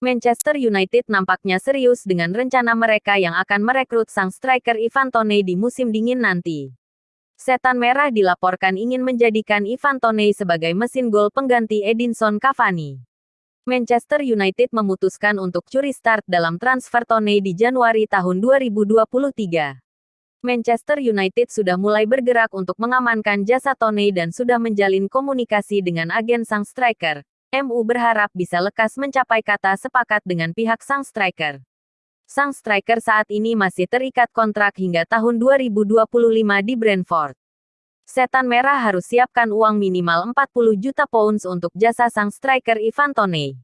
Manchester United nampaknya serius dengan rencana mereka yang akan merekrut sang striker Ivan Toney di musim dingin nanti. Setan Merah dilaporkan ingin menjadikan Ivan Toney sebagai mesin gol pengganti Edinson Cavani. Manchester United memutuskan untuk curi start dalam transfer Toney di Januari tahun 2023. Manchester United sudah mulai bergerak untuk mengamankan jasa Toney dan sudah menjalin komunikasi dengan agen sang striker, MU berharap bisa lekas mencapai kata sepakat dengan pihak sang striker. Sang striker saat ini masih terikat kontrak hingga tahun 2025 di Brentford. Setan Merah harus siapkan uang minimal 40 juta pounds untuk jasa sang striker Ivan Toney.